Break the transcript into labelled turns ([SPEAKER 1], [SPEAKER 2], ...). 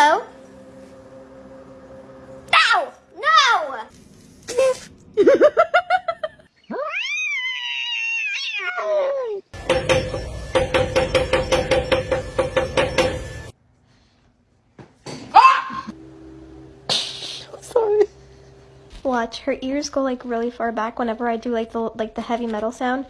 [SPEAKER 1] Hello. Ow! No! Sorry. Watch, her ears go like really far back whenever I do like the like the heavy metal sound.